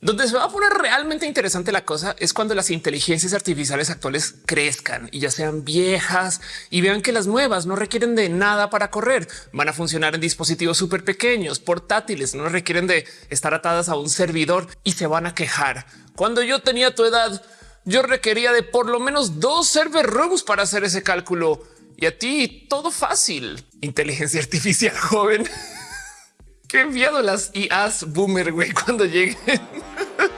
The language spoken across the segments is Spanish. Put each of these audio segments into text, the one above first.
Donde se va a poner realmente interesante la cosa es cuando las inteligencias artificiales actuales crezcan y ya sean viejas y vean que las nuevas no requieren de nada para correr. Van a funcionar en dispositivos súper pequeños, portátiles, no requieren de estar atadas a un servidor y se van a quejar. Cuando yo tenía tu edad, yo requería de por lo menos dos server rooms para hacer ese cálculo y a ti todo fácil. Inteligencia artificial joven. Qué enviado las IAs boomer, güey, cuando lleguen.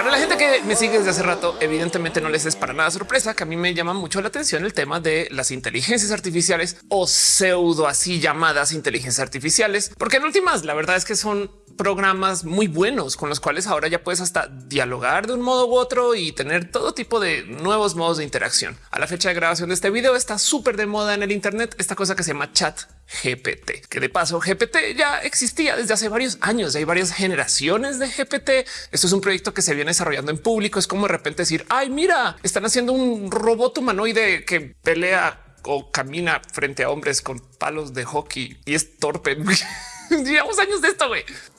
Para la gente que me sigue desde hace rato, evidentemente no les es para nada sorpresa que a mí me llama mucho la atención el tema de las inteligencias artificiales o pseudo así llamadas inteligencias artificiales, porque en últimas la verdad es que son programas muy buenos con los cuales ahora ya puedes hasta dialogar de un modo u otro y tener todo tipo de nuevos modos de interacción. A la fecha de grabación de este video está súper de moda en el Internet esta cosa que se llama chat GPT, que de paso GPT ya existía desde hace varios años. Hay varias generaciones de GPT. Esto es un proyecto que se viene desarrollando en público. Es como de repente decir, ay, mira, están haciendo un robot humanoide que pelea o camina frente a hombres con palos de hockey y es torpe. Llevamos años de esto.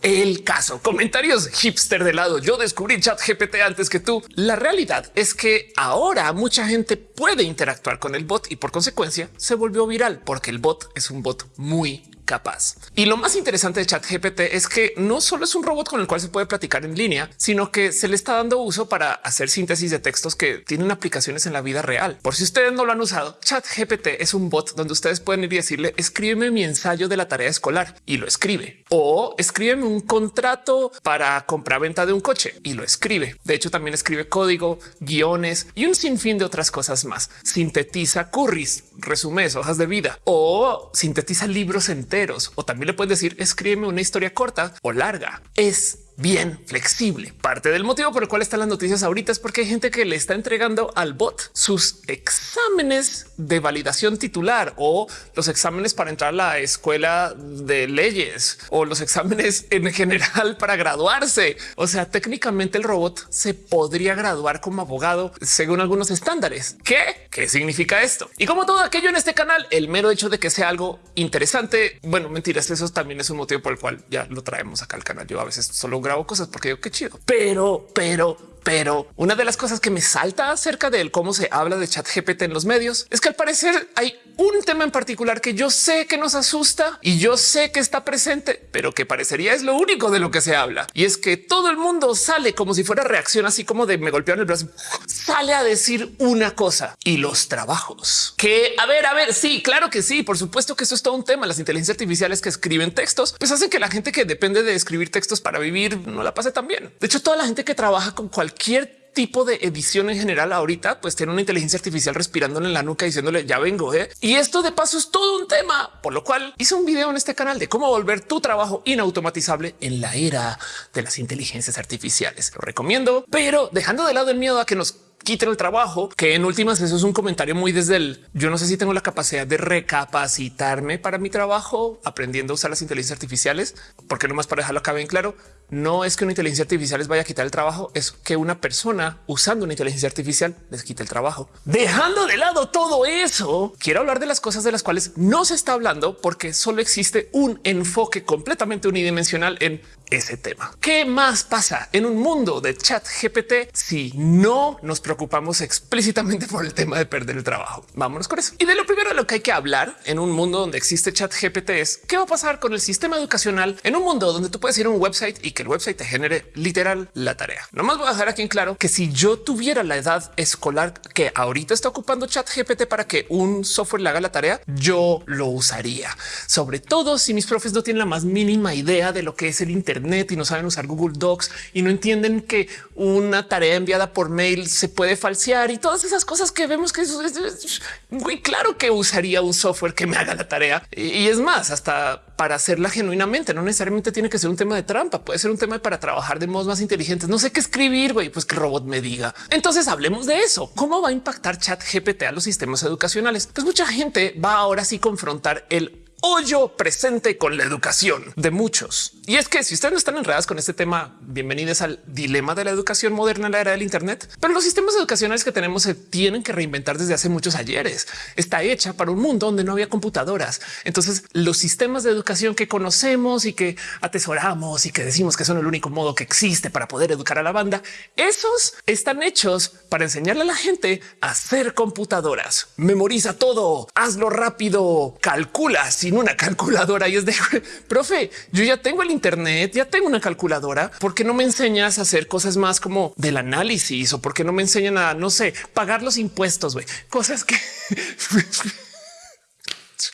El caso, comentarios hipster de lado. Yo descubrí chat GPT antes que tú. La realidad es que ahora mucha gente puede interactuar con el bot y por consecuencia se volvió viral porque el bot es un bot muy capaz. Y lo más interesante de ChatGPT es que no solo es un robot con el cual se puede platicar en línea, sino que se le está dando uso para hacer síntesis de textos que tienen aplicaciones en la vida real. Por si ustedes no lo han usado, ChatGPT es un bot donde ustedes pueden ir y decirle escríbeme mi ensayo de la tarea escolar y lo escribe o escríbeme un contrato para comprar venta de un coche y lo escribe. De hecho, también escribe código, guiones y un sinfín de otras cosas más. Sintetiza curries, resúmenes, hojas de vida o sintetiza libros enteros o también le puedes decir escríbeme una historia corta o larga. Es bien flexible. Parte del motivo por el cual están las noticias ahorita es porque hay gente que le está entregando al bot sus exámenes de validación titular o los exámenes para entrar a la escuela de leyes o los exámenes en general para graduarse. O sea, técnicamente el robot se podría graduar como abogado según algunos estándares. ¿Qué? ¿Qué significa esto? Y como todo aquello en este canal, el mero hecho de que sea algo interesante, bueno, mentiras, eso también es un motivo por el cual ya lo traemos acá al canal. Yo a veces solo grabo cosas porque digo qué chido, pero, pero, pero una de las cosas que me salta acerca de cómo se habla de chat GPT en los medios es que al parecer hay un tema en particular que yo sé que nos asusta y yo sé que está presente, pero que parecería es lo único de lo que se habla. Y es que todo el mundo sale como si fuera reacción, así como de me golpearon el brazo, sale a decir una cosa y los trabajos que a ver, a ver, sí, claro que sí, por supuesto que eso es todo un tema. Las inteligencias artificiales que escriben textos, pues hacen que la gente que depende de escribir textos para vivir no la pase tan bien. De hecho, toda la gente que trabaja con cualquier tipo de edición en general ahorita pues tiene una inteligencia artificial respirándole en la nuca diciéndole ya vengo. ¿eh? Y esto de paso es todo un tema, por lo cual hice un video en este canal de cómo volver tu trabajo inautomatizable en la era de las inteligencias artificiales. Lo recomiendo, pero dejando de lado el miedo a que nos quiten el trabajo, que en últimas eso es un comentario muy desde el yo no sé si tengo la capacidad de recapacitarme para mi trabajo aprendiendo a usar las inteligencias artificiales, porque no más para dejarlo acá bien claro, no es que una inteligencia artificial les vaya a quitar el trabajo, es que una persona usando una inteligencia artificial les quite el trabajo. Dejando de lado todo eso, quiero hablar de las cosas de las cuales no se está hablando porque solo existe un enfoque completamente unidimensional en ese tema. ¿Qué más pasa en un mundo de chat GPT si no nos preocupamos explícitamente por el tema de perder el trabajo? Vámonos con eso. Y de lo primero de lo que hay que hablar en un mundo donde existe chat GPT es qué va a pasar con el sistema educacional en un mundo donde tú puedes ir a un website y que el website te genere literal la tarea. No más voy a dejar aquí en claro que si yo tuviera la edad escolar que ahorita está ocupando chat GPT para que un software le haga la tarea, yo lo usaría. Sobre todo si mis profes no tienen la más mínima idea de lo que es el Internet y no saben usar Google Docs y no entienden que una tarea enviada por mail se puede falsear y todas esas cosas que vemos que es muy claro que usaría un software que me haga la tarea. Y es más, hasta para hacerla genuinamente. No necesariamente tiene que ser un tema de trampa, puede ser un tema para trabajar de modos más inteligentes. No sé qué escribir, güey, pues que robot me diga. Entonces hablemos de eso. ¿Cómo va a impactar chat GPT a los sistemas educacionales? Pues mucha gente va ahora sí confrontar el hoyo presente con la educación de muchos. Y es que si ustedes no están enredados con este tema, bienvenidos al dilema de la educación moderna en la era del Internet. Pero los sistemas educacionales que tenemos se tienen que reinventar desde hace muchos ayeres. Está hecha para un mundo donde no había computadoras. Entonces los sistemas de educación que conocemos y que atesoramos y que decimos que son el único modo que existe para poder educar a la banda, esos están hechos para enseñarle a la gente a hacer computadoras. Memoriza todo, hazlo rápido, calcula una calculadora y es de profe, yo ya tengo el Internet, ya tengo una calculadora. ¿Por qué no me enseñas a hacer cosas más como del análisis o por qué no me enseñan a no sé, pagar los impuestos? güey? Cosas que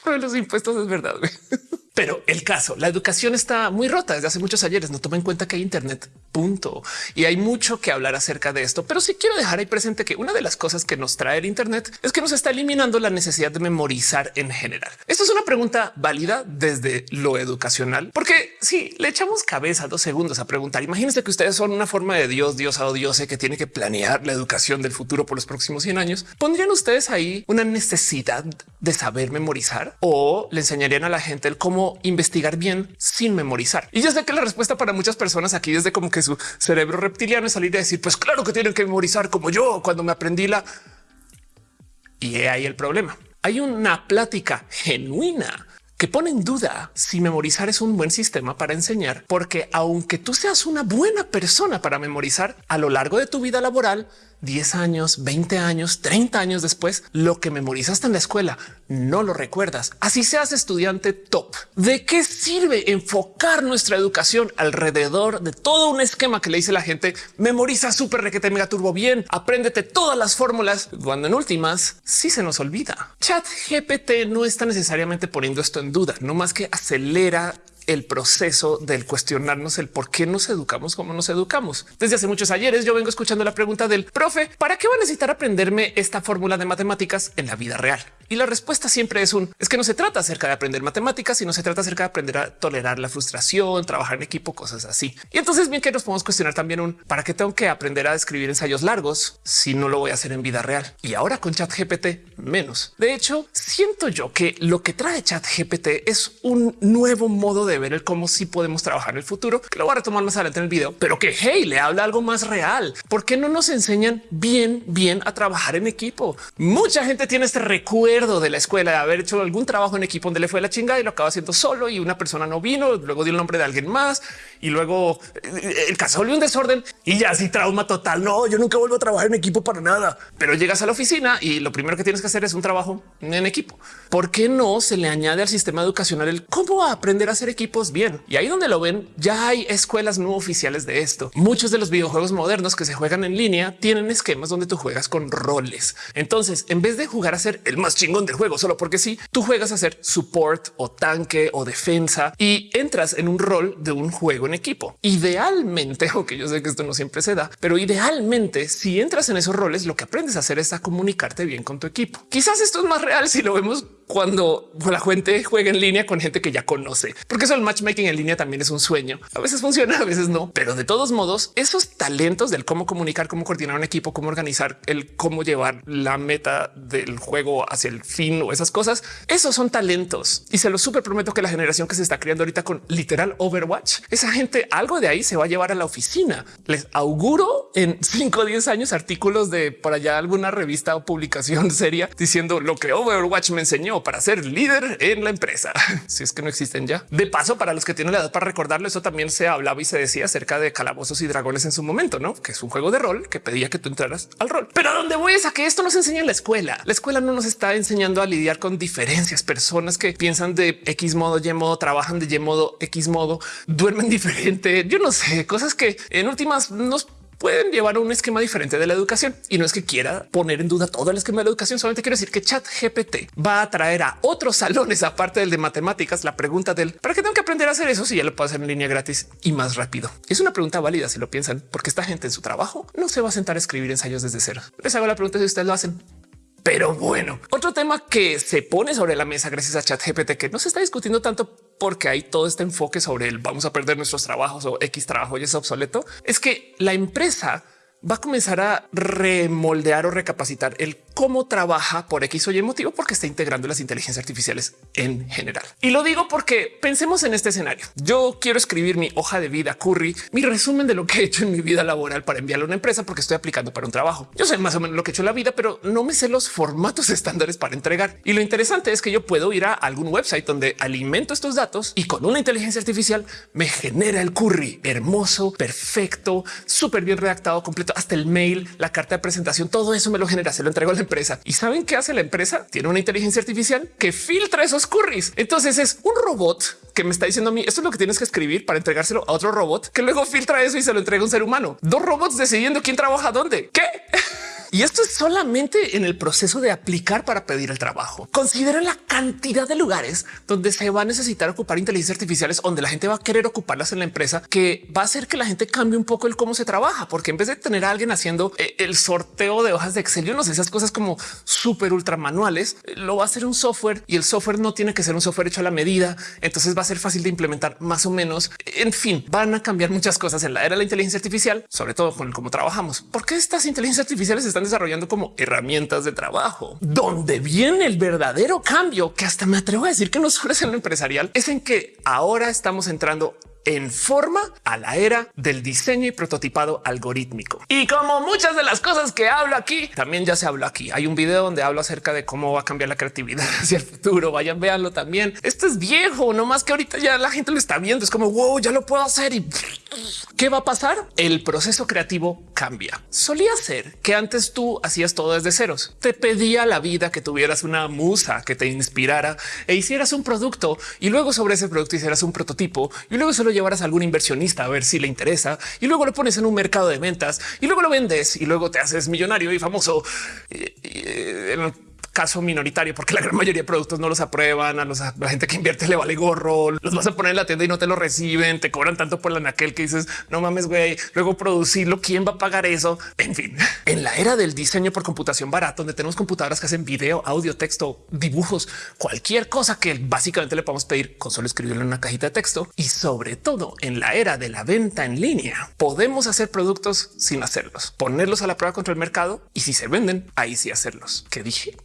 los impuestos es verdad. Pero el caso, la educación está muy rota desde hace muchos ayeres. No toma en cuenta que hay Internet, punto. Y hay mucho que hablar acerca de esto. Pero sí quiero dejar ahí presente que una de las cosas que nos trae el Internet es que nos está eliminando la necesidad de memorizar en general. Esto es una pregunta válida desde lo educacional, porque si le echamos cabeza dos segundos a preguntar, imagínense que ustedes son una forma de Dios, Dios o Dios que tiene que planear la educación del futuro por los próximos 100 años. ¿Pondrían ustedes ahí una necesidad de saber memorizar o le enseñarían a la gente el cómo investigar bien sin memorizar. Y yo sé que la respuesta para muchas personas aquí desde como que su cerebro reptiliano es salir a decir, pues claro que tienen que memorizar como yo cuando me aprendí la... Y ahí el problema. Hay una plática genuina que pone en duda si memorizar es un buen sistema para enseñar, porque aunque tú seas una buena persona para memorizar a lo largo de tu vida laboral, 10 años, 20 años, 30 años después, lo que memorizaste en la escuela no lo recuerdas. Así seas estudiante top. ¿De qué sirve enfocar nuestra educación alrededor de todo un esquema que le dice la gente? Memoriza súper requete mega turbo bien, apréndete todas las fórmulas, cuando en últimas sí se nos olvida. Chat GPT no está necesariamente poniendo esto en duda, no más que acelera el proceso del cuestionarnos el por qué nos educamos como nos educamos. Desde hace muchos ayeres yo vengo escuchando la pregunta del profe, ¿para qué va a necesitar aprenderme esta fórmula de matemáticas en la vida real? Y la respuesta siempre es un es que no se trata acerca de aprender matemáticas, sino se trata acerca de aprender a tolerar la frustración, trabajar en equipo, cosas así. Y entonces bien que nos podemos cuestionar también un para qué tengo que aprender a escribir ensayos largos si no lo voy a hacer en vida real. Y ahora con chat GPT menos. De hecho, siento yo que lo que trae chat GPT es un nuevo modo de ver el cómo sí podemos trabajar en el futuro, que lo voy a retomar más adelante en el video, pero que hey, le habla algo más real. ¿Por qué no nos enseñan bien, bien a trabajar en equipo? Mucha gente tiene este recuerdo de la escuela de haber hecho algún trabajo en equipo donde le fue la chingada y lo acaba haciendo solo y una persona no vino, luego dio el nombre de alguien más y luego eh, el caso volvió un desorden y ya así trauma total. No, yo nunca vuelvo a trabajar en equipo para nada, pero llegas a la oficina y lo primero que tienes que hacer es un trabajo en equipo. ¿Por qué no se le añade al sistema educacional el cómo aprender a hacer equipos bien? Y ahí donde lo ven, ya hay escuelas no oficiales de esto. Muchos de los videojuegos modernos que se juegan en línea tienen esquemas donde tú juegas con roles. Entonces, en vez de jugar a ser el más chingón del juego solo porque sí, tú juegas a ser support o tanque o defensa y entras en un rol de un juego en equipo. Idealmente, aunque yo sé que esto no siempre se da, pero idealmente si entras en esos roles, lo que aprendes a hacer es a comunicarte bien con tu equipo. Quizás esto es más real si lo vemos cuando la gente juega en línea con gente que ya conoce, porque eso el matchmaking en línea también es un sueño. A veces funciona, a veces no, pero de todos modos, esos talentos del cómo comunicar, cómo coordinar un equipo, cómo organizar el cómo llevar la meta del juego hacia el fin o esas cosas, esos son talentos y se lo súper prometo que la generación que se está creando ahorita con literal Overwatch, esa gente algo de ahí se va a llevar a la oficina. Les auguro en 5 o 10 años artículos de por allá alguna revista o publicación seria diciendo lo que Overwatch me enseñó para ser líder en la empresa. si es que no existen ya. De paso, para los que tienen la edad para recordarlo, eso también se hablaba y se decía acerca de calabozos y dragones en su momento, no? Que es un juego de rol que pedía que tú entraras al rol. Pero a dónde voy es a que esto nos enseña en la escuela. La escuela no nos está enseñando a lidiar con diferencias, personas que piensan de X modo, Y modo, trabajan de Y modo, X modo, duermen diferente. Yo no sé, cosas que en últimas nos pueden llevar un esquema diferente de la educación. Y no es que quiera poner en duda todo el esquema de la educación, solamente quiero decir que Chat GPT va a traer a otros salones, aparte del de matemáticas, la pregunta del para qué tengo que aprender a hacer eso si ya lo puedo hacer en línea gratis y más rápido. Es una pregunta válida si lo piensan, porque esta gente en su trabajo no se va a sentar a escribir ensayos desde cero. Les hago la pregunta si ustedes lo hacen. Pero bueno, otro tema que se pone sobre la mesa gracias a ChatGPT que no se está discutiendo tanto porque hay todo este enfoque sobre el vamos a perder nuestros trabajos o X trabajo y es obsoleto, es que la empresa va a comenzar a remoldear o recapacitar el cómo trabaja por X o Y motivo, porque está integrando las inteligencias artificiales en general. Y lo digo porque pensemos en este escenario. Yo quiero escribir mi hoja de vida curry, mi resumen de lo que he hecho en mi vida laboral para enviarlo a una empresa porque estoy aplicando para un trabajo. Yo sé más o menos lo que he hecho en la vida, pero no me sé los formatos estándares para entregar. Y lo interesante es que yo puedo ir a algún website donde alimento estos datos y con una inteligencia artificial me genera el curry hermoso, perfecto, súper bien redactado, completo, hasta el mail, la carta de presentación, todo eso me lo genera, se lo entrego a la empresa. ¿Y saben qué hace la empresa? Tiene una inteligencia artificial que filtra esos curries. Entonces es un robot que me está diciendo a mí esto es lo que tienes que escribir para entregárselo a otro robot que luego filtra eso y se lo entrega a un ser humano. Dos robots decidiendo quién trabaja dónde. ¿Qué? Y esto es solamente en el proceso de aplicar para pedir el trabajo. Considera la cantidad de lugares donde se va a necesitar ocupar inteligencias artificiales, donde la gente va a querer ocuparlas en la empresa, que va a hacer que la gente cambie un poco el cómo se trabaja, porque en vez de tener a alguien haciendo eh, el sorteo de hojas de Excel, yo no sé esas cosas como súper ultra manuales, lo va a hacer un software y el software no tiene que ser un software hecho a la medida. Entonces va a ser fácil de implementar más o menos. En fin, van a cambiar muchas cosas en la era de la inteligencia artificial, sobre todo con cómo trabajamos. ¿Por qué estas inteligencias artificiales están desarrollando como herramientas de trabajo. Donde viene el verdadero cambio, que hasta me atrevo a decir que no solo es en lo empresarial, es en que ahora estamos entrando en forma a la era del diseño y prototipado algorítmico. Y como muchas de las cosas que hablo aquí, también ya se habló aquí. Hay un video donde hablo acerca de cómo va a cambiar la creatividad hacia el futuro. Vayan, véanlo también. Esto es viejo, no más que ahorita ya la gente lo está viendo. Es como wow, ya lo puedo hacer y qué va a pasar? El proceso creativo cambia. Solía ser que antes tú hacías todo desde ceros. Te pedía la vida que tuvieras una musa que te inspirara e hicieras un producto y luego sobre ese producto hicieras un prototipo y luego solo llevaras a algún inversionista a ver si le interesa y luego lo pones en un mercado de ventas y luego lo vendes y luego te haces millonario y famoso. Caso minoritario, porque la gran mayoría de productos no los aprueban. A, los, la gente que invierte le vale gorro, los vas a poner en la tienda y no te lo reciben, te cobran tanto por la naquel que dices no mames, güey. Luego producirlo, quién va a pagar eso? En fin, en la era del diseño por computación barato, donde tenemos computadoras que hacen video, audio, texto, dibujos, cualquier cosa que básicamente le podemos pedir con solo escribirlo en una cajita de texto y sobre todo en la era de la venta en línea, podemos hacer productos sin hacerlos, ponerlos a la prueba contra el mercado y si se venden, ahí sí hacerlos. ¿Qué dije?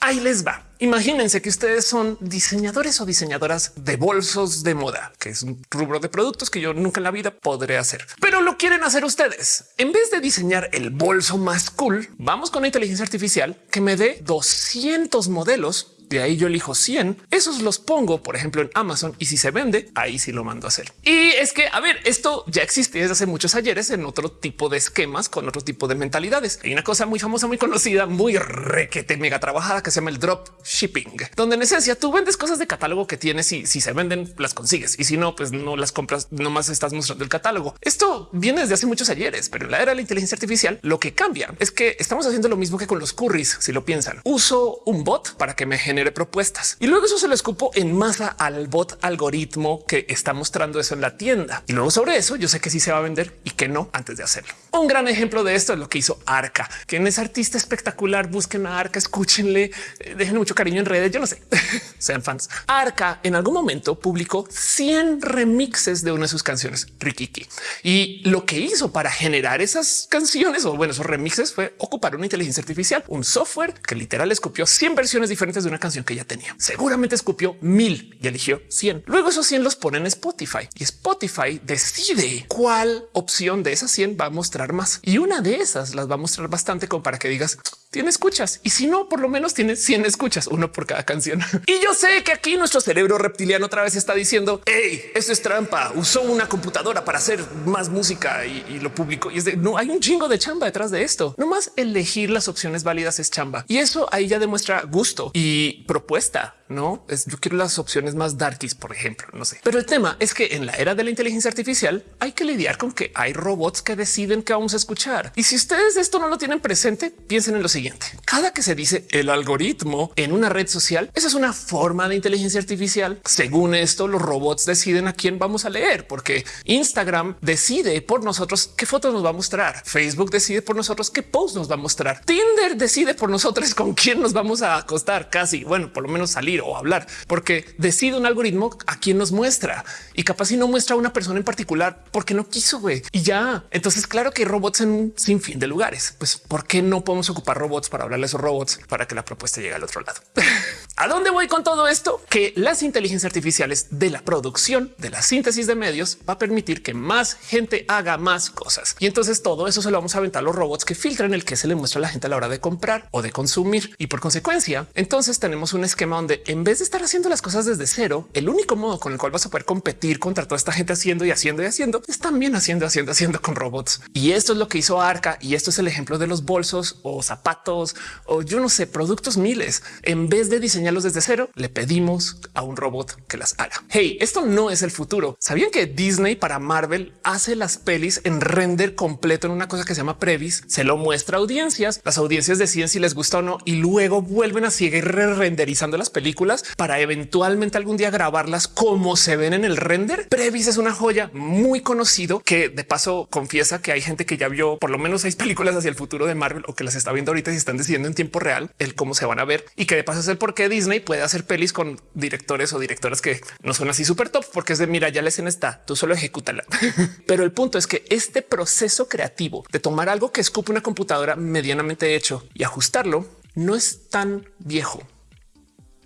Ahí les va. Imagínense que ustedes son diseñadores o diseñadoras de bolsos de moda, que es un rubro de productos que yo nunca en la vida podré hacer, pero lo quieren hacer ustedes. En vez de diseñar el bolso más cool, vamos con la inteligencia artificial que me dé 200 modelos de ahí yo elijo 100. Esos los pongo, por ejemplo, en Amazon y si se vende, ahí sí lo mando a hacer. Y es que, a ver, esto ya existe desde hace muchos ayeres en otro tipo de esquemas con otro tipo de mentalidades. Hay una cosa muy famosa, muy conocida, muy requete mega trabajada que se llama el drop shipping, donde en esencia tú vendes cosas de catálogo que tienes y si se venden las consigues y si no, pues no las compras, nomás estás mostrando el catálogo. Esto viene desde hace muchos ayeres, pero en la era de la inteligencia artificial lo que cambia es que estamos haciendo lo mismo que con los curries. Si lo piensan, uso un bot para que me genere genere propuestas y luego eso se lo escupo en masa al bot algoritmo que está mostrando eso en la tienda. Y luego sobre eso yo sé que sí se va a vender y que no antes de hacerlo. Un gran ejemplo de esto es lo que hizo Arca, quien es artista espectacular. Busquen a Arca, escúchenle, eh, dejen mucho cariño en redes. Yo no sé, sean fans. Arca en algún momento publicó 100 remixes de una de sus canciones, Rikiki. Y lo que hizo para generar esas canciones o bueno, esos remixes fue ocupar una inteligencia artificial, un software que literal escupió 100 versiones diferentes de una canción que ya tenía. Seguramente escupió mil y eligió 100. Luego esos 100 los pone en Spotify y Spotify decide cuál opción de esas 100 va a mostrar más. Y una de esas las va a mostrar bastante como para que digas tiene escuchas y si no, por lo menos tiene 100 escuchas, uno por cada canción. Y yo sé que aquí nuestro cerebro reptiliano otra vez está diciendo hey, esto es trampa. Usó una computadora para hacer más música y, lo publicó. Y es de no hay un chingo de chamba detrás de esto. No más elegir las opciones válidas es chamba y eso ahí ya demuestra gusto y propuesta no es yo quiero las opciones más darkies, por ejemplo, no sé. Pero el tema es que en la era de la inteligencia artificial hay que lidiar con que hay robots que deciden qué vamos a escuchar. Y si ustedes esto no lo tienen presente, piensen en lo siguiente. Cada que se dice el algoritmo en una red social, esa es una forma de inteligencia artificial. Según esto, los robots deciden a quién vamos a leer, porque Instagram decide por nosotros qué fotos nos va a mostrar. Facebook decide por nosotros qué post nos va a mostrar. Tinder decide por nosotros con quién nos vamos a acostar casi. Bueno, por lo menos salir o hablar, porque decide un algoritmo a quién nos muestra y capaz si no muestra a una persona en particular porque no quiso güey. y ya. Entonces, claro que hay robots en un sinfín de lugares. Pues, ¿por qué no podemos ocupar robots para hablarle a esos robots para que la propuesta llegue al otro lado? ¿A dónde voy con todo esto? Que las inteligencias artificiales de la producción, de la síntesis de medios, va a permitir que más gente haga más cosas. Y entonces todo eso se lo vamos a aventar a los robots que filtran el que se le muestra a la gente a la hora de comprar o de consumir. Y por consecuencia, entonces tenemos un esquema donde en vez de estar haciendo las cosas desde cero, el único modo con el cual vas a poder competir contra toda esta gente haciendo y haciendo y haciendo es también haciendo, haciendo, haciendo con robots. Y esto es lo que hizo Arca. Y esto es el ejemplo de los bolsos o zapatos o yo no sé, productos miles. En vez de diseñar desde cero, le pedimos a un robot que las haga. Hey, esto no es el futuro. ¿Sabían que Disney para Marvel hace las pelis en render completo en una cosa que se llama Previs? Se lo muestra a audiencias, las audiencias deciden si les gusta o no y luego vuelven a seguir renderizando las películas para eventualmente algún día grabarlas como se ven en el render. Previs es una joya muy conocido que de paso confiesa que hay gente que ya vio por lo menos seis películas hacia el futuro de Marvel o que las está viendo ahorita y están decidiendo en tiempo real el cómo se van a ver y que de paso es el por qué Disney puede hacer pelis con directores o directoras que no son así súper top, porque es de mira, ya la escena está, tú solo ejecútala. Pero el punto es que este proceso creativo de tomar algo que escupe una computadora medianamente hecho y ajustarlo no es tan viejo.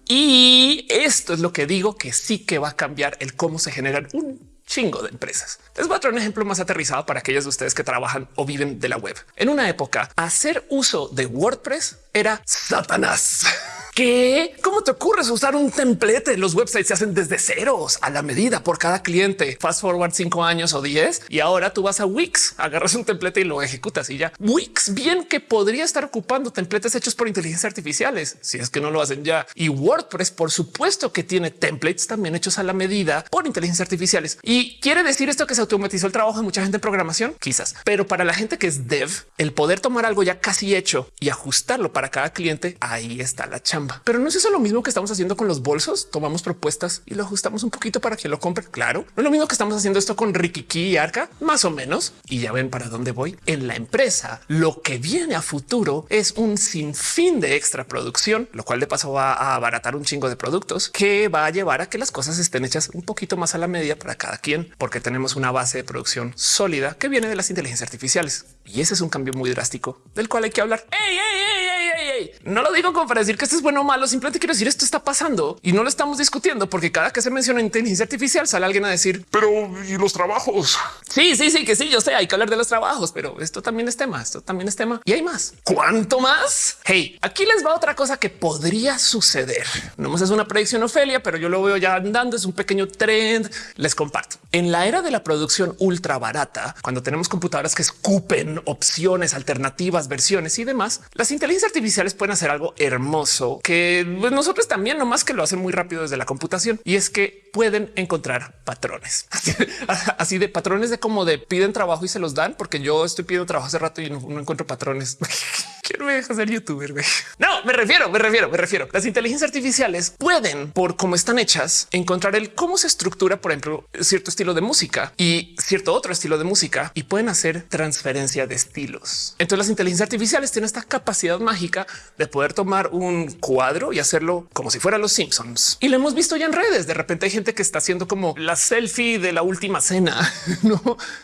Y esto es lo que digo que sí que va a cambiar el cómo se generan un chingo de empresas. Les voy a traer un ejemplo más aterrizado para aquellos de ustedes que trabajan o viven de la web. En una época, hacer uso de WordPress era Satanás. ¿Qué? ¿Cómo te ocurres usar un templete? Los websites se hacen desde ceros a la medida por cada cliente. Fast forward cinco años o diez y ahora tú vas a Wix, agarras un templete y lo ejecutas y ya. Wix bien que podría estar ocupando templates hechos por inteligencia artificiales si es que no lo hacen ya. Y WordPress, por supuesto que tiene templates también hechos a la medida por inteligencia artificiales. Y quiere decir esto que se automatizó el trabajo de mucha gente en programación, quizás, pero para la gente que es dev, el poder tomar algo ya casi hecho y ajustarlo para cada cliente, ahí está la chamba. Pero no es eso lo mismo que estamos haciendo con los bolsos. Tomamos propuestas y lo ajustamos un poquito para que lo compre. Claro, no es lo mismo que estamos haciendo esto con Rikiki y Arca, más o menos. Y ya ven para dónde voy en la empresa. Lo que viene a futuro es un sinfín de extra producción, lo cual de paso va a abaratar un chingo de productos que va a llevar a que las cosas estén hechas un poquito más a la media para cada porque tenemos una base de producción sólida que viene de las inteligencias artificiales. Y ese es un cambio muy drástico del cual hay que hablar. ¡Ey, no lo digo como para decir que esto es bueno o malo, simplemente quiero decir esto está pasando y no lo estamos discutiendo porque cada que se menciona inteligencia artificial sale alguien a decir, pero y los trabajos. Sí, sí, sí, que sí, yo sé, hay que hablar de los trabajos, pero esto también es tema, esto también es tema y hay más. ¿Cuánto más? Hey, aquí les va otra cosa que podría suceder. No más es una predicción Ofelia, pero yo lo veo ya andando, es un pequeño trend. Les comparto. En la era de la producción ultra barata, cuando tenemos computadoras que escupen opciones, alternativas, versiones y demás, las inteligencias artificiales pueden hacer algo hermoso que pues, nosotros también, no más que lo hacen muy rápido desde la computación. Y es que pueden encontrar patrones así, de patrones de cómo de piden trabajo y se los dan, porque yo estoy pidiendo trabajo hace rato y no, encuentro patrones. Quiero ser youtuber. No, me refiero, me refiero, me refiero. Las inteligencias artificiales pueden, por cómo están hechas, encontrar el cómo se estructura, por ejemplo, cierto estilo de música y cierto otro estilo de música y pueden hacer transferencia de estilos. Entonces las inteligencias artificiales tienen esta capacidad mágica de poder tomar un cuadro y hacerlo como si fuera los Simpsons. Y lo hemos visto ya en redes. De repente hay gente que está haciendo como la selfie de la última cena. No,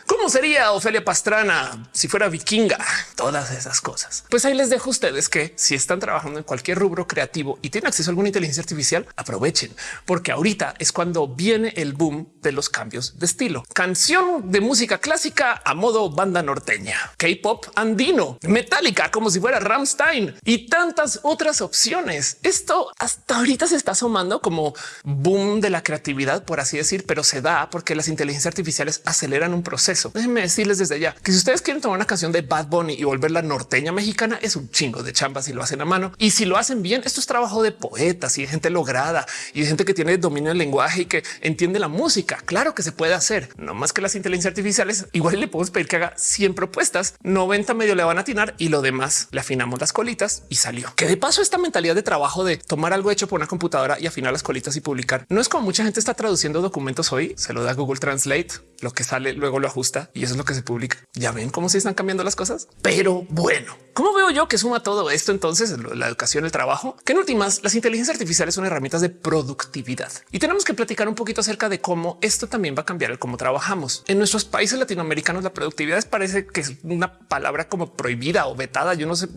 cómo sería Ofelia Pastrana si fuera vikinga? Todas esas cosas. Pues ahí les dejo a ustedes que si están trabajando en cualquier rubro creativo y tienen acceso a alguna inteligencia artificial, aprovechen, porque ahorita es cuando viene el boom de los cambios de estilo. Canción de música clásica a modo banda norteña, K-pop andino, metálica como si fuera Ramstein y tantas otras opciones. Esto hasta ahorita se está asomando como boom de la creatividad, por así decir, pero se da porque las inteligencias artificiales aceleran un proceso. Déjenme decirles desde ya que si ustedes quieren tomar una canción de Bad Bunny y volverla norteña mexicana, es un chingo de chamba si lo hacen a mano. Y si lo hacen bien, esto es trabajo de poetas y de gente lograda y de gente que tiene dominio del lenguaje y que entiende la música. Claro que se puede hacer, no más que las inteligencias artificiales. Igual le podemos pedir que haga 100 propuestas, 90 medio le van a atinar y lo demás le afinamos las colitas y salió. Que de paso esta mentalidad de trabajo de tomar algo hecho por una computadora y afinar las colitas y publicar no es como mucha gente está traduciendo documentos hoy. Se lo da Google Translate lo que sale luego lo ajusta y eso es lo que se publica. Ya ven cómo se están cambiando las cosas. Pero bueno, ¿cómo veo yo que suma todo esto entonces la educación, el trabajo? Que en últimas las inteligencias artificiales son herramientas de productividad y tenemos que platicar un poquito acerca de cómo esto también va a cambiar el cómo trabajamos. En nuestros países latinoamericanos la productividad parece que es una palabra como prohibida o vetada. Yo no sé.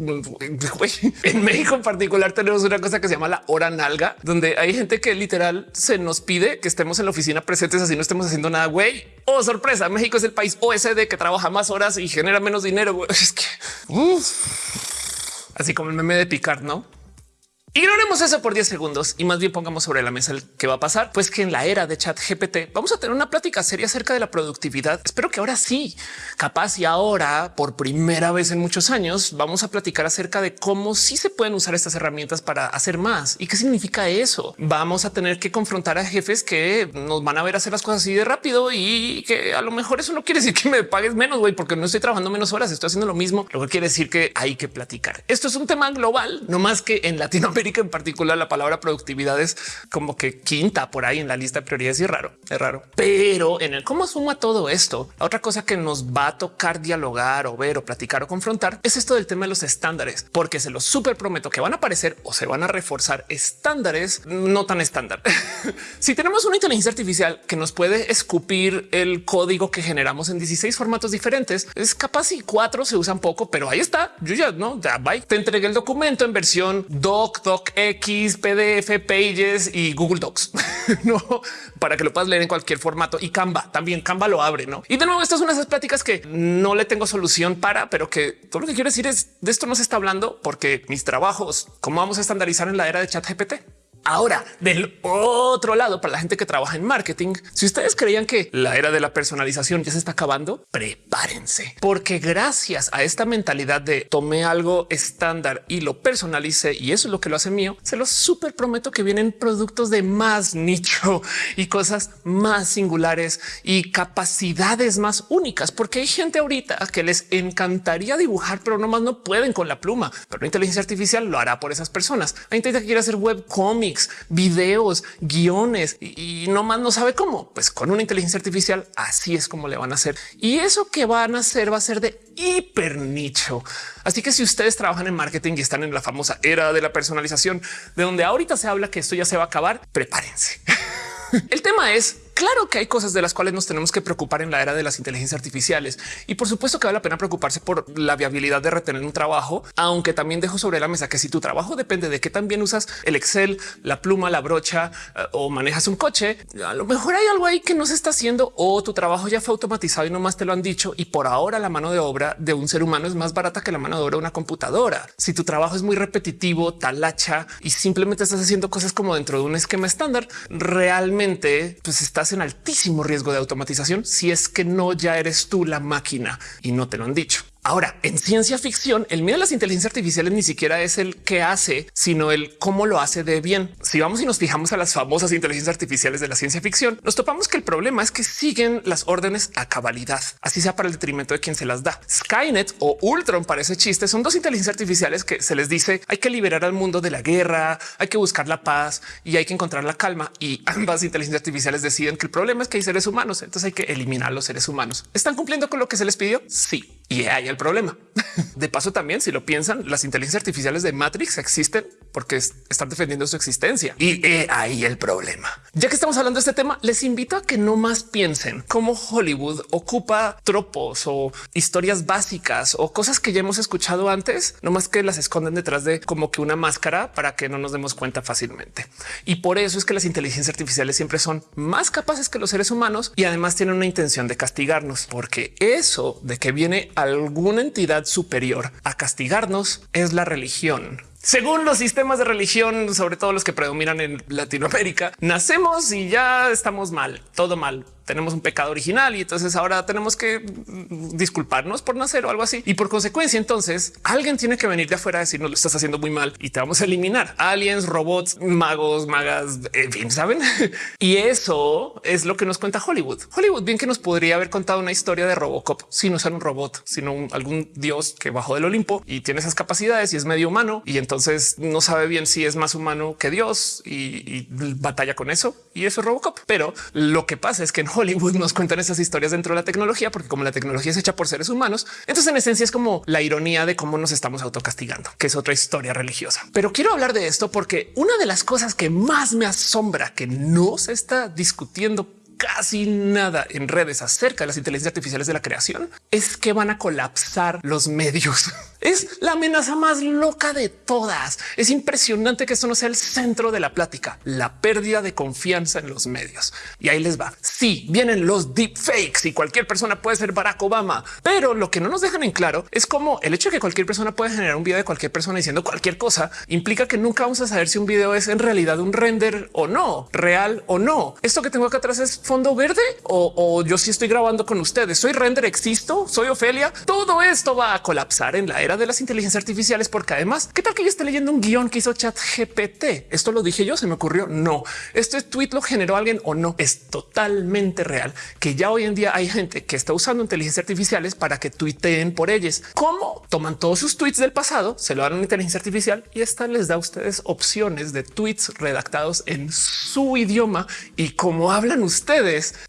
En México en particular tenemos una cosa que se llama la hora nalga, donde hay gente que literal se nos pide que estemos en la oficina presentes así no estemos haciendo nada. Güey, oh sorpresa, México es el país OSD que trabaja más horas y genera menos dinero. Es que así como el meme de picar, no? Ignoremos eso por 10 segundos y más bien pongamos sobre la mesa el que va a pasar, pues que en la era de chat GPT vamos a tener una plática seria acerca de la productividad. Espero que ahora sí, capaz y ahora por primera vez en muchos años vamos a platicar acerca de cómo sí se pueden usar estas herramientas para hacer más y qué significa eso. Vamos a tener que confrontar a jefes que nos van a ver hacer las cosas así de rápido y que a lo mejor eso no quiere decir que me pagues menos, güey, porque no estoy trabajando menos horas, estoy haciendo lo mismo, lo que quiere decir que hay que platicar. Esto es un tema global, no más que en Latinoamérica en particular la palabra productividad es como que quinta por ahí en la lista de prioridades y raro, es raro. Pero en el cómo suma todo esto, otra cosa que nos va a tocar dialogar o ver o platicar o confrontar es esto del tema de los estándares, porque se los súper prometo que van a aparecer o se van a reforzar estándares no tan estándar. si tenemos una inteligencia artificial que nos puede escupir el código que generamos en 16 formatos diferentes, es capaz y cuatro se usan poco, pero ahí está. Yo ya no, ya bye. Te entregué el documento en versión doc, X, PDF, Pages y Google Docs, no para que lo puedas leer en cualquier formato y Canva también Canva lo abre, no? Y de nuevo, estas son esas pláticas que no le tengo solución para, pero que todo lo que quiero decir es de esto no se está hablando porque mis trabajos, cómo vamos a estandarizar en la era de chat GPT. Ahora, del otro lado, para la gente que trabaja en marketing, si ustedes creían que la era de la personalización ya se está acabando, prepárense, porque gracias a esta mentalidad de tomé algo estándar y lo personalicé y eso es lo que lo hace mío, se los súper prometo que vienen productos de más nicho y cosas más singulares y capacidades más únicas, porque hay gente ahorita que les encantaría dibujar, pero nomás no pueden con la pluma, pero la inteligencia artificial lo hará por esas personas. Hay gente que quiere hacer web videos, guiones y, no más no sabe cómo. Pues con una inteligencia artificial así es como le van a hacer. Y eso que van a hacer va a ser de hiper nicho. Así que si ustedes trabajan en marketing y están en la famosa era de la personalización, de donde ahorita se habla que esto ya se va a acabar, prepárense. El tema es Claro que hay cosas de las cuales nos tenemos que preocupar en la era de las inteligencias artificiales y por supuesto que vale la pena preocuparse por la viabilidad de retener un trabajo, aunque también dejo sobre la mesa que si tu trabajo depende de qué también usas el Excel, la pluma, la brocha eh, o manejas un coche, a lo mejor hay algo ahí que no se está haciendo o tu trabajo ya fue automatizado y no más te lo han dicho y por ahora la mano de obra de un ser humano es más barata que la mano de obra de una computadora. Si tu trabajo es muy repetitivo, talacha y simplemente estás haciendo cosas como dentro de un esquema estándar, realmente pues estás en altísimo riesgo de automatización si es que no ya eres tú la máquina y no te lo han dicho. Ahora, en ciencia ficción, el miedo a las inteligencias artificiales ni siquiera es el que hace, sino el cómo lo hace de bien. Si vamos y nos fijamos a las famosas inteligencias artificiales de la ciencia ficción, nos topamos que el problema es que siguen las órdenes a cabalidad, así sea para el detrimento de quien se las da. Skynet o Ultron para ese chiste son dos inteligencias artificiales que se les dice hay que liberar al mundo de la guerra, hay que buscar la paz y hay que encontrar la calma. Y ambas inteligencias artificiales deciden que el problema es que hay seres humanos, entonces hay que eliminar los seres humanos. ¿Están cumpliendo con lo que se les pidió? Sí. Y hay el problema. De paso, también, si lo piensan, las inteligencias artificiales de Matrix existen porque están defendiendo su existencia. Y ahí el problema. Ya que estamos hablando de este tema, les invito a que no más piensen cómo Hollywood ocupa tropos o historias básicas o cosas que ya hemos escuchado antes, no más que las esconden detrás de como que una máscara para que no nos demos cuenta fácilmente. Y por eso es que las inteligencias artificiales siempre son más capaces que los seres humanos y además tienen una intención de castigarnos, porque eso de que viene alguna entidad superior a castigarnos es la religión. Según los sistemas de religión, sobre todo los que predominan en Latinoamérica, nacemos y ya estamos mal, todo mal tenemos un pecado original y entonces ahora tenemos que disculparnos por nacer o algo así. Y por consecuencia, entonces alguien tiene que venir de afuera a decir no lo estás haciendo muy mal y te vamos a eliminar aliens, robots, magos, magas, saben? y eso es lo que nos cuenta Hollywood. Hollywood bien que nos podría haber contado una historia de Robocop si no ser un robot, sino algún dios que bajó del Olimpo y tiene esas capacidades y es medio humano y no sabe bien si es más humano que Dios y, batalla con eso. Y eso es Robocop. Pero lo que pasa es que en Hollywood nos cuentan esas historias dentro de la tecnología, porque como la tecnología es hecha por seres humanos, entonces en esencia es como la ironía de cómo nos estamos autocastigando, que es otra historia religiosa. Pero quiero hablar de esto porque una de las cosas que más me asombra que no se está discutiendo casi nada en redes acerca de las inteligencias artificiales de la creación es que van a colapsar los medios. Es la amenaza más loca de todas. Es impresionante que esto no sea el centro de la plática, la pérdida de confianza en los medios. Y ahí les va. Sí, vienen los deepfakes y cualquier persona puede ser Barack Obama, pero lo que no nos dejan en claro es cómo el hecho de que cualquier persona puede generar un video de cualquier persona diciendo cualquier cosa implica que nunca vamos a saber si un video es en realidad un render o no, real o no. Esto que tengo acá atrás es fondo verde o, yo sí estoy grabando con ustedes. Soy render, existo, soy Ofelia. Todo esto va a colapsar en la era de las inteligencias artificiales, porque además, ¿qué tal que yo esté leyendo un guion que hizo Chat GPT? Esto lo dije yo, se me ocurrió. No, este tweet lo generó alguien o no. Es totalmente real que ya hoy en día hay gente que está usando inteligencias artificiales para que tuiteen por ellos. ¿Cómo? Toman todos sus tweets del pasado, se lo dan a una inteligencia artificial y esta les da a ustedes opciones de tweets redactados en su idioma y cómo hablan ustedes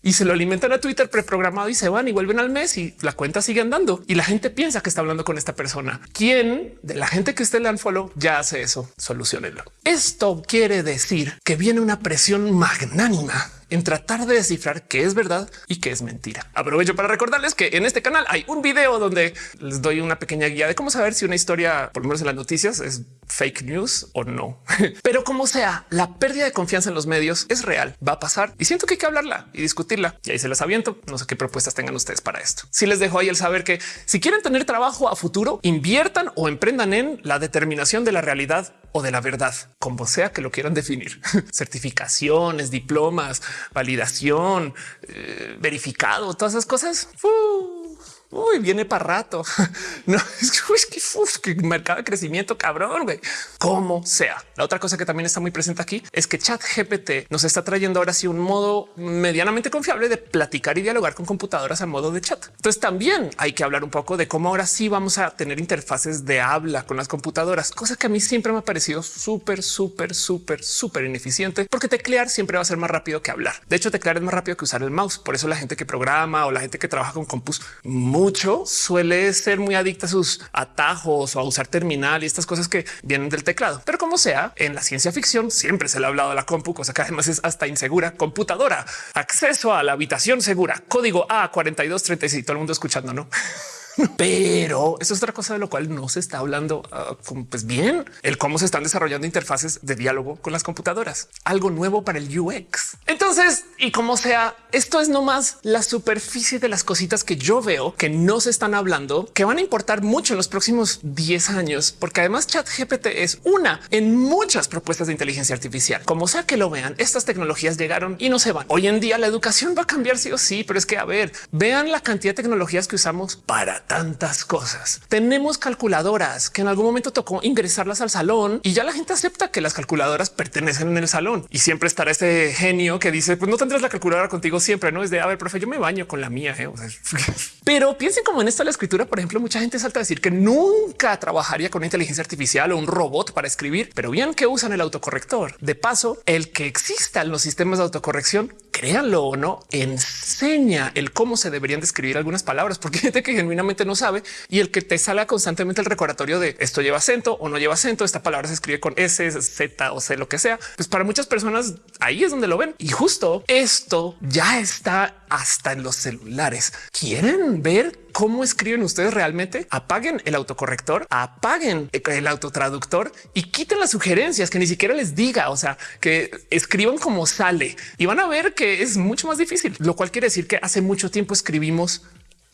y se lo alimentan a Twitter preprogramado y se van y vuelven al mes y la cuenta sigue andando y la gente piensa que está hablando con esta persona. ¿Quién de la gente que usted le dan follow ya hace eso? Solucionenlo. Esto quiere decir que viene una presión magnánima en tratar de descifrar qué es verdad y qué es mentira. Aprovecho para recordarles que en este canal hay un video donde les doy una pequeña guía de cómo saber si una historia, por lo menos en las noticias, es fake news o no. Pero como sea, la pérdida de confianza en los medios es real, va a pasar y siento que hay que hablarla y discutirla. Y ahí se las aviento. No sé qué propuestas tengan ustedes para esto. Si les dejo ahí el saber que si quieren tener trabajo a futuro, inviertan o emprendan en la determinación de la realidad o de la verdad, como sea que lo quieran definir. Certificaciones, diplomas, validación, eh, verificado, todas esas cosas. Uy, viene para rato. No es que, mercado de crecimiento cabrón, güey. Como sea. La otra cosa que también está muy presente aquí es que Chat GPT nos está trayendo ahora sí un modo medianamente confiable de platicar y dialogar con computadoras a modo de chat. Entonces también hay que hablar un poco de cómo ahora sí vamos a tener interfaces de habla con las computadoras, cosa que a mí siempre me ha parecido súper, súper, súper, súper ineficiente, porque teclear siempre va a ser más rápido que hablar. De hecho, teclear es más rápido que usar el mouse. Por eso la gente que programa o la gente que trabaja con compus mucho suele ser muy adicta a sus atajos o a usar terminal y estas cosas que vienen del teclado. Pero como sea, en la ciencia ficción siempre se le ha hablado de la compu, cosa que además es hasta insegura. Computadora, acceso a la habitación segura, código A4236, todo el mundo escuchando, ¿no? Pero eso es otra cosa de lo cual no se está hablando ah, pues bien el cómo se están desarrollando interfaces de diálogo con las computadoras, algo nuevo para el UX. Entonces, y como sea, esto es nomás la superficie de las cositas que yo veo que no se están hablando, que van a importar mucho en los próximos 10 años, porque además chat GPT es una en muchas propuestas de inteligencia artificial. Como sea que lo vean, estas tecnologías llegaron y no se van. Hoy en día la educación va a cambiar sí o sí, pero es que a ver, vean la cantidad de tecnologías que usamos para tantas cosas. Tenemos calculadoras que en algún momento tocó ingresarlas al salón y ya la gente acepta que las calculadoras pertenecen en el salón y siempre estará este genio que dice pues no tendrás la calculadora contigo siempre. No es de a ver, profe, yo me baño con la mía. ¿eh? pero piensen como en esta la escritura. Por ejemplo, mucha gente salta a decir que nunca trabajaría con inteligencia artificial o un robot para escribir, pero bien que usan el autocorrector. De paso, el que exista en los sistemas de autocorrección, créanlo o no, enseña el cómo se deberían describir algunas palabras, porque gente que genuinamente no sabe y el que te sale constantemente el recordatorio de esto lleva acento o no lleva acento. Esta palabra se escribe con S, Z o C, lo que sea. Pues para muchas personas ahí es donde lo ven. Y justo esto ya está hasta en los celulares. ¿Quieren ver cómo escriben ustedes realmente? Apaguen el autocorrector, apaguen el autotraductor y quiten las sugerencias que ni siquiera les diga. O sea, que escriban como sale y van a ver que es mucho más difícil, lo cual quiere decir que hace mucho tiempo escribimos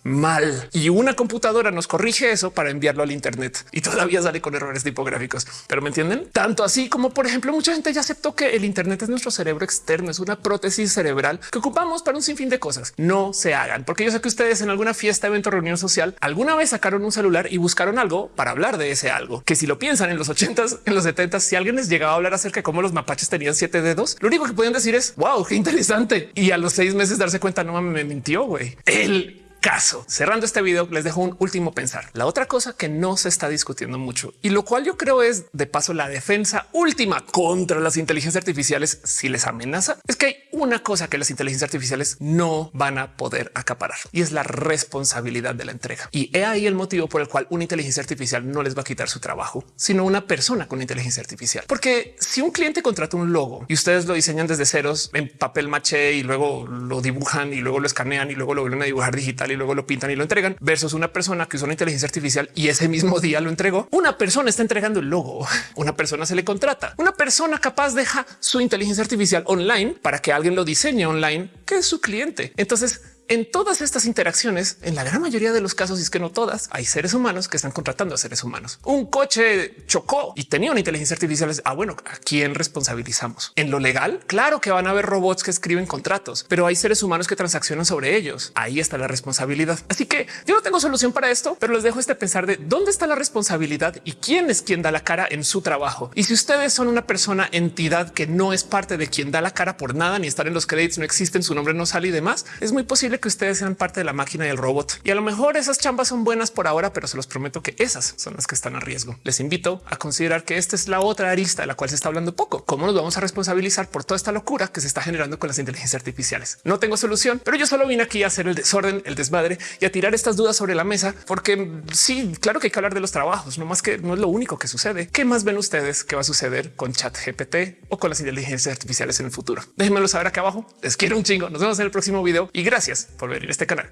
mal y una computadora nos corrige eso para enviarlo al Internet y todavía sale con errores tipográficos. Pero me entienden tanto así como, por ejemplo, mucha gente ya aceptó que el Internet es nuestro cerebro externo, es una prótesis cerebral que ocupamos para un sinfín de cosas. No se hagan, porque yo sé que ustedes en alguna fiesta, evento, reunión social alguna vez sacaron un celular y buscaron algo para hablar de ese algo que si lo piensan en los 80s, en los 70s, si alguien les llegaba a hablar acerca de cómo los mapaches tenían siete dedos, lo único que podían decir es wow, qué interesante. Y a los seis meses darse cuenta, no me mintió. güey. El caso. Cerrando este video, les dejo un último pensar. La otra cosa que no se está discutiendo mucho y lo cual yo creo es de paso la defensa última contra las inteligencias artificiales si les amenaza es que hay una cosa que las inteligencias artificiales no van a poder acaparar y es la responsabilidad de la entrega. Y he ahí el motivo por el cual una inteligencia artificial no les va a quitar su trabajo, sino una persona con inteligencia artificial. Porque si un cliente contrata un logo y ustedes lo diseñan desde ceros en papel maché y luego lo dibujan y luego lo escanean y luego lo vuelven a dibujar digital y luego lo pintan y lo entregan versus una persona que usa una inteligencia artificial y ese mismo día lo entregó, una persona está entregando el logo, una persona se le contrata, una persona capaz deja su inteligencia artificial online para que alguien lo diseñe online, que es su cliente. Entonces, en todas estas interacciones, en la gran mayoría de los casos, y es que no todas, hay seres humanos que están contratando a seres humanos. Un coche chocó y tenía una inteligencia artificial. Ah, bueno, ¿a quién responsabilizamos? En lo legal, claro que van a haber robots que escriben contratos, pero hay seres humanos que transaccionan sobre ellos. Ahí está la responsabilidad. Así que yo no tengo solución para esto, pero les dejo este pensar de dónde está la responsabilidad y quién es quien da la cara en su trabajo. Y si ustedes son una persona, entidad que no es parte de quien da la cara por nada, ni estar en los créditos, no existen, su nombre no sale y demás, es muy posible que ustedes sean parte de la máquina y el robot. Y a lo mejor esas chambas son buenas por ahora, pero se los prometo que esas son las que están a riesgo. Les invito a considerar que esta es la otra arista de la cual se está hablando poco. ¿Cómo nos vamos a responsabilizar por toda esta locura que se está generando con las inteligencias artificiales? No tengo solución, pero yo solo vine aquí a hacer el desorden, el desmadre y a tirar estas dudas sobre la mesa, porque sí, claro que hay que hablar de los trabajos, no más que no es lo único que sucede. ¿Qué más ven ustedes que va a suceder con chat GPT o con las inteligencias artificiales en el futuro? Déjenmelo saber acá abajo. Les quiero un chingo. Nos vemos en el próximo video y gracias por ver este canal.